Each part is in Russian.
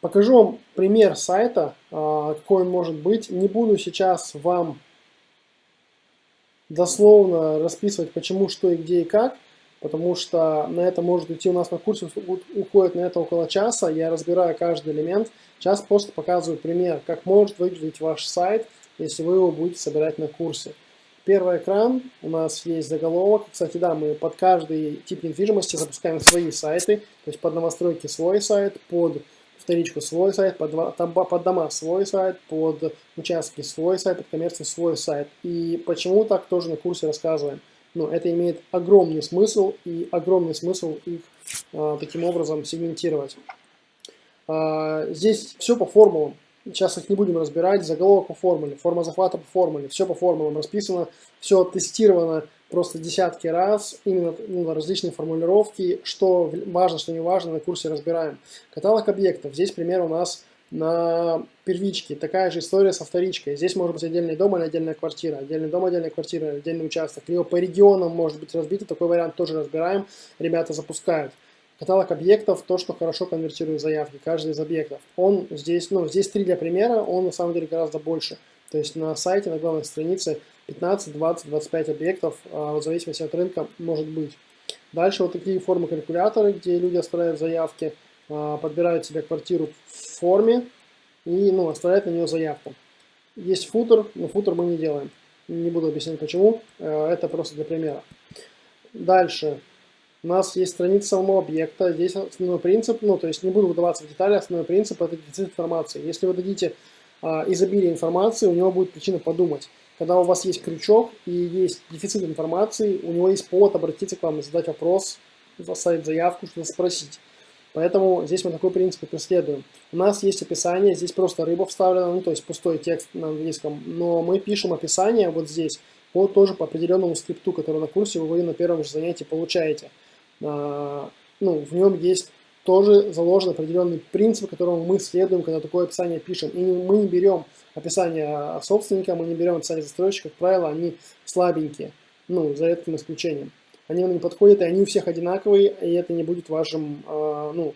Покажу вам пример сайта, а, какой он может быть. Не буду сейчас вам дословно расписывать, почему, что и где и как, потому что на это может уйти у нас на курсе, уходит на это около часа, я разбираю каждый элемент. Сейчас просто показываю пример, как может выглядеть ваш сайт, если вы его будете собирать на курсе. Первый экран, у нас есть заголовок. Кстати, да, мы под каждый тип недвижимости запускаем свои сайты. То есть под новостройки свой сайт, под вторичку свой сайт, под, под дома свой сайт, под участки свой сайт, под коммерцию свой сайт. И почему так тоже на курсе рассказываем. Но это имеет огромный смысл и огромный смысл их а, таким образом сегментировать. А, здесь все по формулам. Сейчас их не будем разбирать. Заголовок по формуле, форма захвата по формуле. Все по формулам расписано, все тестировано просто десятки раз. Именно ну, различные формулировки, что важно, что не важно, на курсе разбираем. Каталог объектов. Здесь пример у нас на первичке. Такая же история со вторичкой. Здесь может быть отдельный дом или отдельная квартира. Отдельный дом, отдельная квартира, отдельный участок. Либо по регионам может быть разбито. Такой вариант тоже разбираем. Ребята запускают. Каталог объектов, то, что хорошо конвертирует заявки, каждый из объектов. Он здесь, ну, здесь три для примера, он на самом деле гораздо больше. То есть на сайте, на главной странице 15, 20, 25 объектов, а, в зависимости от рынка, может быть. Дальше вот такие формы калькуляторы, где люди оставляют заявки, а, подбирают себе квартиру в форме и ну, оставляют на нее заявку. Есть футер, но футер мы не делаем. Не буду объяснять почему, э, это просто для примера. Дальше у нас есть страница самого объекта. Здесь основной принцип, ну, то есть не буду вдаваться в детали, основной принцип – это дефицит информации. Если вы дадите изобилие информации, у него будет причина подумать. Когда у вас есть крючок и есть дефицит информации, у него есть повод обратиться к вам и задать вопрос, оставить заявку, что-то спросить. Поэтому здесь мы такой принцип и преследуем. У нас есть описание, здесь просто рыба вставлена, ну то есть пустой текст на английском, но мы пишем описание вот здесь, по, тоже по определенному скрипту, который на курсе вы на первом же занятии получаете. А, ну, в нем есть тоже заложен определенный принцип, которому мы следуем, когда такое описание пишем. И мы не берем описание собственника, мы не берем описание застройщика, как правило, они слабенькие, ну, за редким исключением. Они нам не подходят, и они у всех одинаковые, и это не будет вашим, э, ну,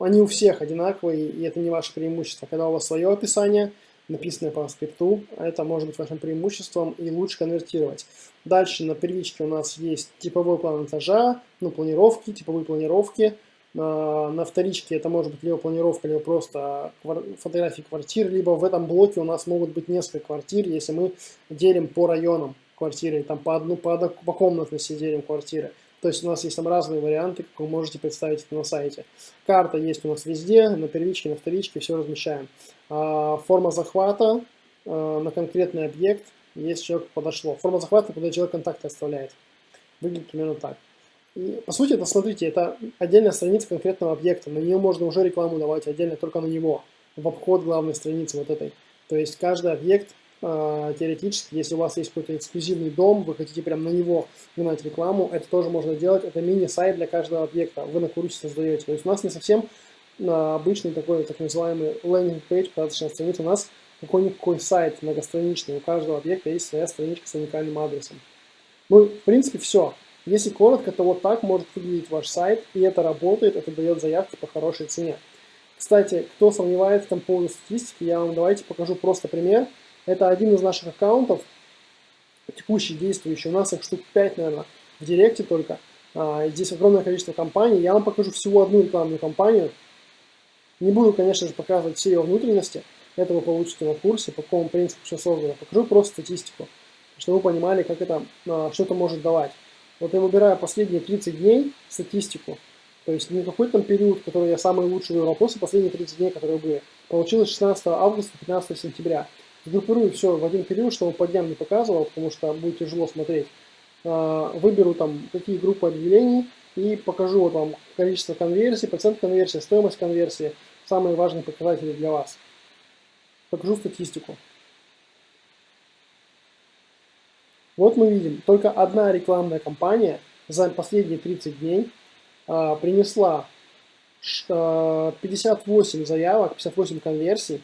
они у всех одинаковые, и это не ваше преимущество. Когда у вас свое описание, написанное по скрипту, это может быть вашим преимуществом и лучше конвертировать. Дальше на первичке у нас есть типовой план этажа, ну, планировки, типовые планировки. На, на вторичке это может быть либо планировка, либо просто фотографии квартир, либо в этом блоке у нас могут быть несколько квартир, если мы делим по районам квартиры, там по, одну, по, одну, по комнатности делим квартиры. То есть у нас есть там разные варианты, как вы можете представить на сайте. Карта есть у нас везде, на первичке, на вторичке, все размещаем. А, форма захвата а, на конкретный объект если человек подошло. Форма захвата, когда человек контакты оставляет. Выглядит примерно так. По сути, это, смотрите, это отдельная страница конкретного объекта. На нее можно уже рекламу давать отдельно только на него, в обход главной страницы вот этой. То есть каждый объект э, теоретически, если у вас есть какой-то эксклюзивный дом, вы хотите прям на него гнать рекламу, это тоже можно делать. Это мини-сайт для каждого объекта. Вы на курсе создаете. То есть у нас не совсем э, обычный такой так называемый лендинг-пейдж, посадочная страница. У нас какой-никакой сайт многостраничный, у каждого объекта есть своя страничка с уникальным адресом. Ну, в принципе, все. Если коротко, то вот так может выглядеть ваш сайт, и это работает, это дает заявки по хорошей цене. Кстати, кто сомневается там по поводу статистики, я вам давайте покажу просто пример. Это один из наших аккаунтов, текущий, действующий. У нас их штук 5, наверное, в Директе только. А, здесь огромное количество компаний. Я вам покажу всего одну рекламную кампанию. Не буду, конечно же, показывать все ее внутренности, это вы получите на курсе, по какому принципу все создано. Покажу просто статистику, чтобы вы понимали, как это, а, что это может давать. Вот я выбираю последние 30 дней статистику, то есть не какой-то там период, который я самый лучший выбрал, просто последние 30 дней, которые были. Получилось 16 августа, 15 сентября. Сгруппирую все в один период, чтобы по дням не показывал, потому что будет тяжело смотреть. А, выберу там какие группы объявлений и покажу вот вам количество конверсий, процент конверсии, стоимость конверсии, самые важные показатели для вас покажу статистику. Вот мы видим, только одна рекламная кампания за последние 30 дней а, принесла а, 58 заявок, 58 конверсий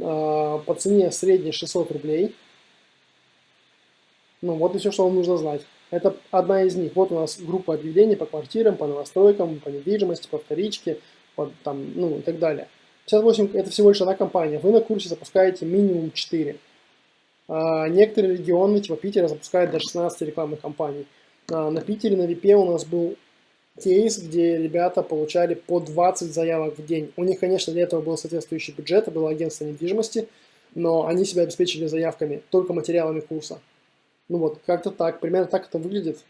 а, по цене средней 600 рублей. Ну вот и все, что вам нужно знать. Это одна из них. Вот у нас группа объявлений по квартирам, по новостройкам, по недвижимости, по вторичке, под, там, ну и так далее. 58 это всего лишь одна компания. Вы на курсе запускаете минимум 4. А, некоторые регионы, типа Питера, запускают до 16 рекламных кампаний. А, на Питере, на ВИПе у нас был кейс, где ребята получали по 20 заявок в день. У них, конечно, для этого был соответствующий бюджет, это было агентство недвижимости, но они себя обеспечили заявками, только материалами курса. Ну вот, как-то так, примерно так это выглядит.